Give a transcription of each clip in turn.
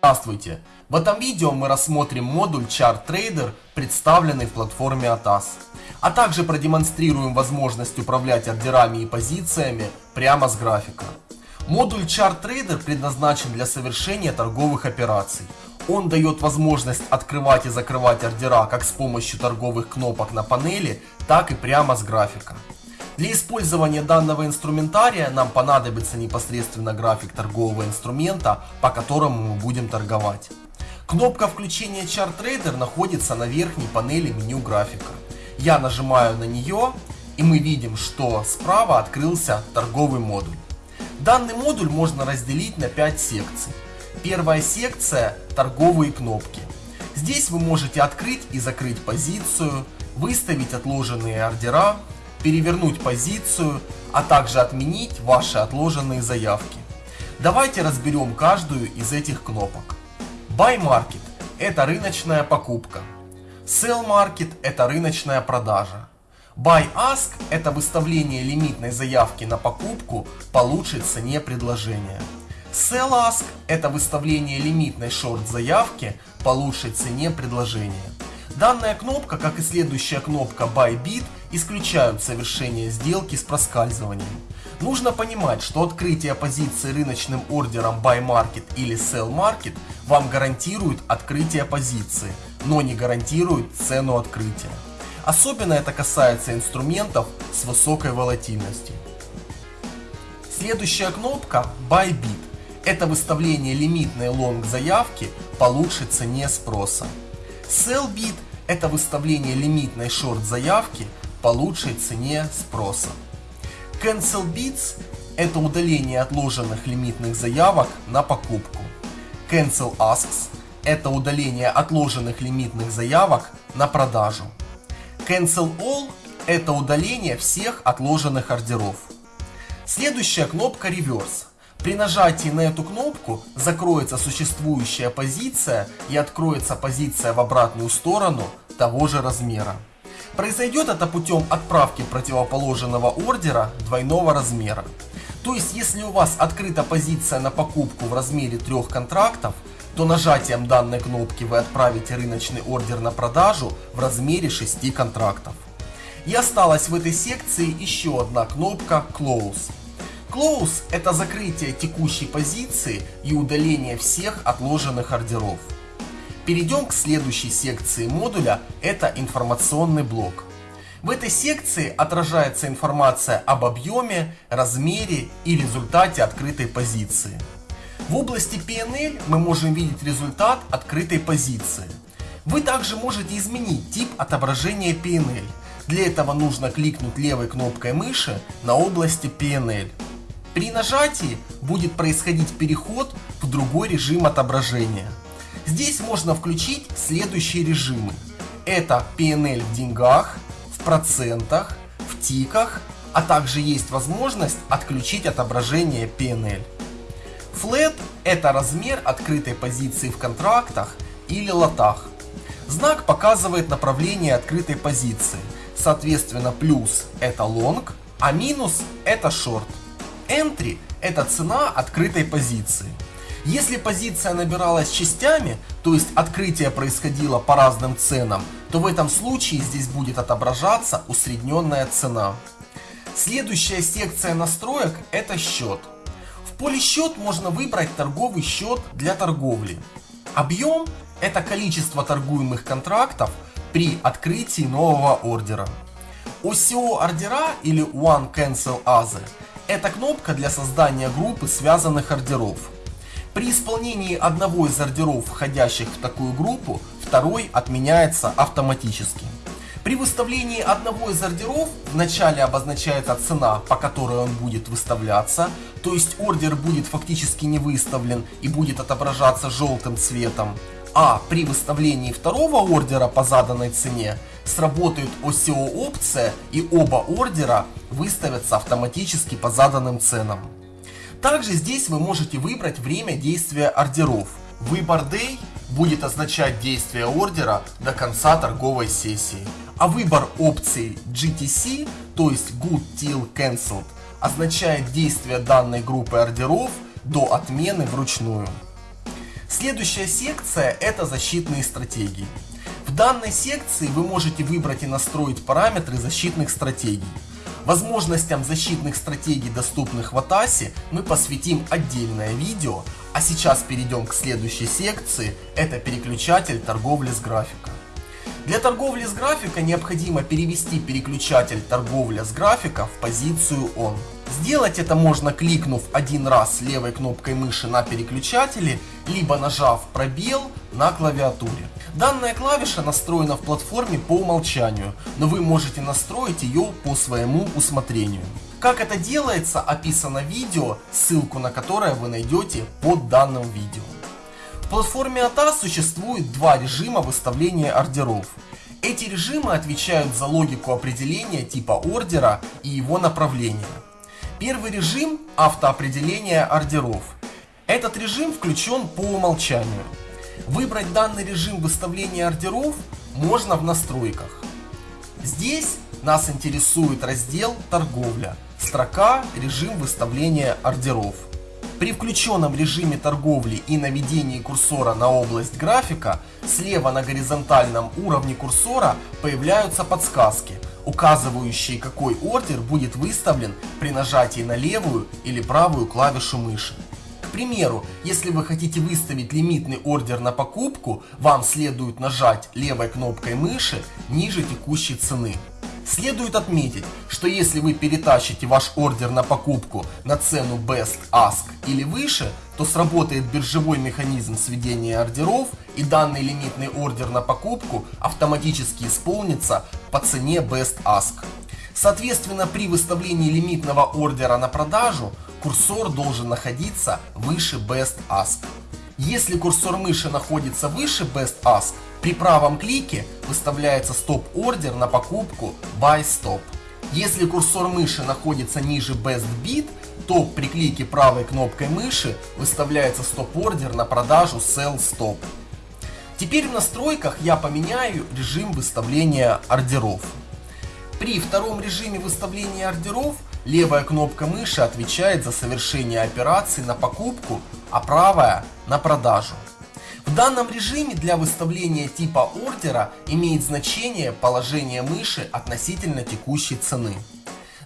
Здравствуйте! В этом видео мы рассмотрим модуль Chart Trader, представленный в платформе ATAS, а также продемонстрируем возможность управлять ордерами и позициями прямо с графика. Модуль Chart Trader предназначен для совершения торговых операций. Он дает возможность открывать и закрывать ордера как с помощью торговых кнопок на панели, так и прямо с графика. Для использования данного инструментария нам понадобится непосредственно график торгового инструмента, по которому мы будем торговать. Кнопка включения Chart Trader находится на верхней панели меню графика. Я нажимаю на нее и мы видим, что справа открылся торговый модуль. Данный модуль можно разделить на 5 секций. Первая секция – торговые кнопки. Здесь вы можете открыть и закрыть позицию, выставить отложенные ордера, перевернуть позицию, а также отменить ваши отложенные заявки. Давайте разберем каждую из этих кнопок. Buy Market – это рыночная покупка. Sell Market – это рыночная продажа. Buy Ask – это выставление лимитной заявки на покупку по лучшей цене предложения. Sell Ask – это выставление лимитной шорт заявки по лучшей цене предложения. Данная кнопка, как и следующая кнопка Buy Bid, исключают совершение сделки с проскальзыванием. Нужно понимать, что открытие позиции рыночным ордером Buy Market или Sell Market вам гарантирует открытие позиции, но не гарантирует цену открытия. Особенно это касается инструментов с высокой волатильностью. Следующая кнопка Buy Bid. Это выставление лимитной лонг заявки по лучшей цене спроса. Sell Bid – это выставление лимитной шорт заявки по лучшей цене спроса. Cancel Bids – это удаление отложенных лимитных заявок на покупку. Cancel Asks – это удаление отложенных лимитных заявок на продажу. Cancel All – это удаление всех отложенных ордеров. Следующая кнопка Reverse. При нажатии на эту кнопку закроется существующая позиция и откроется позиция в обратную сторону того же размера. Произойдет это путем отправки противоположного ордера двойного размера. То есть, если у вас открыта позиция на покупку в размере трех контрактов, то нажатием данной кнопки вы отправите рыночный ордер на продажу в размере 6 контрактов. И осталась в этой секции еще одна кнопка Close. Close – это закрытие текущей позиции и удаление всех отложенных ордеров. Перейдем к следующей секции модуля, это информационный блок. В этой секции отражается информация об объеме, размере и результате открытой позиции. В области PNL мы можем видеть результат открытой позиции. Вы также можете изменить тип отображения PNL. Для этого нужно кликнуть левой кнопкой мыши на области PNL. При нажатии будет происходить переход в другой режим отображения. Здесь можно включить следующие режимы. Это PNL в деньгах, в процентах, в тиках, а также есть возможность отключить отображение PNL. Flat – это размер открытой позиции в контрактах или лотах. Знак показывает направление открытой позиции. Соответственно, плюс – это long, а минус – это short. Entry – это цена открытой позиции. Если позиция набиралась частями, то есть открытие происходило по разным ценам, то в этом случае здесь будет отображаться усредненная цена. Следующая секция настроек – это счет. В поле счет можно выбрать торговый счет для торговли. Объем – это количество торгуемых контрактов при открытии нового ордера. OCO ордера или One Cancel Other – это кнопка для создания группы связанных ордеров. При исполнении одного из ордеров, входящих в такую группу, второй отменяется автоматически. При выставлении одного из ордеров вначале обозначается цена, по которой он будет выставляться, то есть ордер будет фактически не выставлен и будет отображаться желтым цветом. А при выставлении второго ордера по заданной цене сработает OCO опция и оба ордера выставятся автоматически по заданным ценам. Также здесь вы можете выбрать время действия ордеров. Выбор Day будет означать действие ордера до конца торговой сессии, а выбор опции GTC, то есть Good Till Cancelled, означает действие данной группы ордеров до отмены вручную. Следующая секция это защитные стратегии. Данной секции вы можете выбрать и настроить параметры защитных стратегий. Возможностям защитных стратегий, доступных в Атасе, мы посвятим отдельное видео, а сейчас перейдем к следующей секции, это переключатель торговли с графика. Для торговли с графика необходимо перевести переключатель торговля с графика в позицию ON. Сделать это можно кликнув один раз левой кнопкой мыши на переключателе, либо нажав пробел на клавиатуре. Данная клавиша настроена в платформе по умолчанию, но вы можете настроить ее по своему усмотрению. Как это делается, описано видео, ссылку на которое вы найдете под данным видео. В платформе ATA существует два режима выставления ордеров. Эти режимы отвечают за логику определения типа ордера и его направления. Первый режим – автоопределение ордеров. Этот режим включен по умолчанию. Выбрать данный режим выставления ордеров можно в настройках. Здесь нас интересует раздел «Торговля», строка «Режим выставления ордеров». При включенном режиме торговли и наведении курсора на область графика, слева на горизонтальном уровне курсора появляются подсказки, указывающие какой ордер будет выставлен при нажатии на левую или правую клавишу мыши. Примеру, если вы хотите выставить лимитный ордер на покупку, вам следует нажать левой кнопкой мыши ниже текущей цены. Следует отметить, что если вы перетащите ваш ордер на покупку на цену Best Ask или выше, то сработает биржевой механизм сведения ордеров и данный лимитный ордер на покупку автоматически исполнится по цене Best Ask. Соответственно, при выставлении лимитного ордера на продажу курсор должен находиться выше Best Ask. Если курсор мыши находится выше Best Ask, при правом клике выставляется стоп-ордер на покупку Buy Stop. Если курсор мыши находится ниже Best Bid, то при клике правой кнопкой мыши выставляется стоп-ордер на продажу Sell Stop. Теперь в настройках я поменяю режим выставления ордеров. При втором режиме выставления ордеров левая кнопка мыши отвечает за совершение операций на покупку, а правая на продажу. В данном режиме для выставления типа ордера имеет значение положение мыши относительно текущей цены.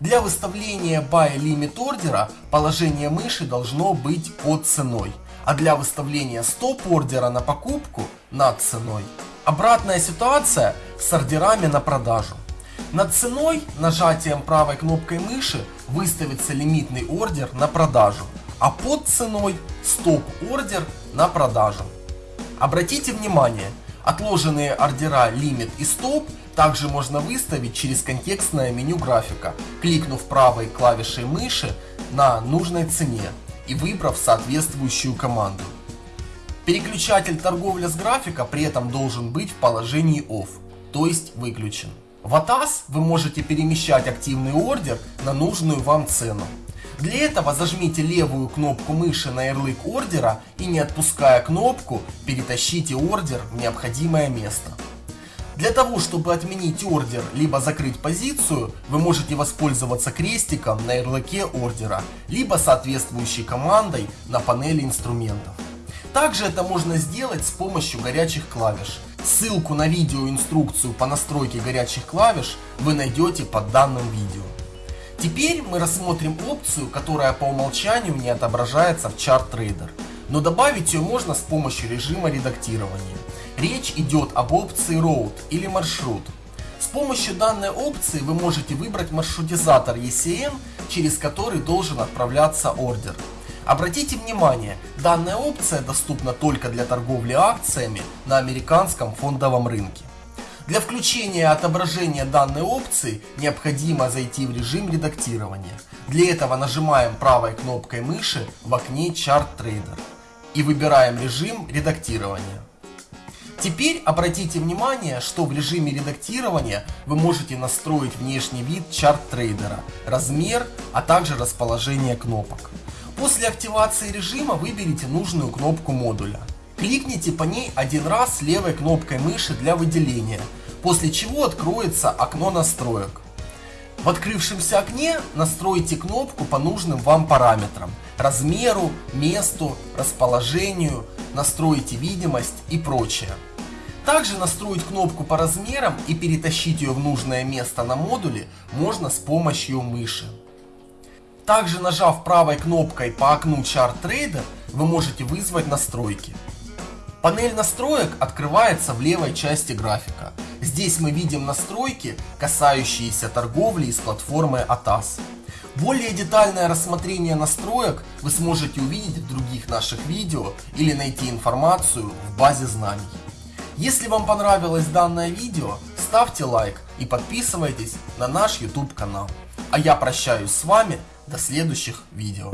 Для выставления Buy Limit ордера положение мыши должно быть под ценой, а для выставления стоп ордера на покупку над ценой. Обратная ситуация с ордерами на продажу. Над ценой нажатием правой кнопкой мыши выставится лимитный ордер на продажу, а под ценой стоп ордер на продажу. Обратите внимание, отложенные ордера Limit и Stop также можно выставить через контекстное меню графика, кликнув правой клавишей мыши на нужной цене и выбрав соответствующую команду. Переключатель торговля с графика при этом должен быть в положении OFF, то есть выключен. В ATAS вы можете перемещать активный ордер на нужную вам цену. Для этого зажмите левую кнопку мыши на ярлык ордера и не отпуская кнопку, перетащите ордер в необходимое место. Для того, чтобы отменить ордер, либо закрыть позицию, вы можете воспользоваться крестиком на ярлыке ордера, либо соответствующей командой на панели инструментов. Также это можно сделать с помощью горячих клавиш. Ссылку на видеоинструкцию по настройке горячих клавиш вы найдете под данным видео. Теперь мы рассмотрим опцию, которая по умолчанию не отображается в Chart Trader, но добавить ее можно с помощью режима редактирования. Речь идет об опции Route или маршрут. С помощью данной опции вы можете выбрать маршрутизатор ECN, через который должен отправляться ордер. Обратите внимание, данная опция доступна только для торговли акциями на американском фондовом рынке. Для включения отображения данной опции необходимо зайти в режим редактирования. Для этого нажимаем правой кнопкой мыши в окне Chart Trader и выбираем режим редактирования. Теперь обратите внимание, что в режиме редактирования вы можете настроить внешний вид чарт-трейдера, размер, а также расположение кнопок. После активации режима выберите нужную кнопку модуля. Кликните по ней один раз левой кнопкой мыши для выделения, после чего откроется окно настроек. В открывшемся окне настройте кнопку по нужным вам параметрам, размеру, месту, расположению, настройте видимость и прочее. Также настроить кнопку по размерам и перетащить ее в нужное место на модуле можно с помощью мыши. Также нажав правой кнопкой по окну Chart Trader, вы можете вызвать настройки. Панель настроек открывается в левой части графика. Здесь мы видим настройки, касающиеся торговли из платформы ATAS. Более детальное рассмотрение настроек вы сможете увидеть в других наших видео или найти информацию в базе знаний. Если вам понравилось данное видео, ставьте лайк и подписывайтесь на наш YouTube канал. А я прощаюсь с вами до следующих видео.